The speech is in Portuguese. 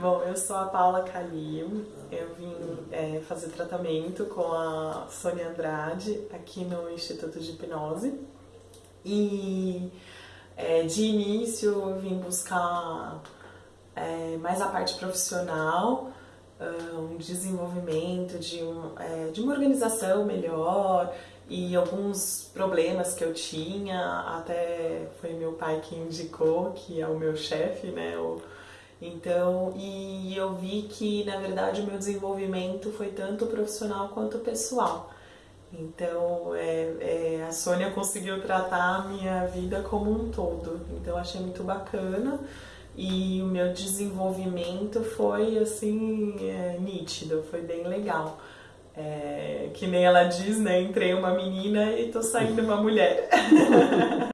Bom, eu sou a Paula Calil, eu vim é, fazer tratamento com a Sônia Andrade aqui no Instituto de Hipnose e é, de início eu vim buscar é, mais a parte profissional, um desenvolvimento de, um, é, de uma organização melhor e alguns problemas que eu tinha, até foi meu pai que indicou, que é o meu chefe, né? O, então, e eu vi que, na verdade, o meu desenvolvimento foi tanto profissional quanto pessoal. Então, é, é, a Sônia conseguiu tratar a minha vida como um todo. Então, achei muito bacana e o meu desenvolvimento foi, assim, é, nítido, foi bem legal. É, que nem ela diz, né? Entrei uma menina e tô saindo uma mulher.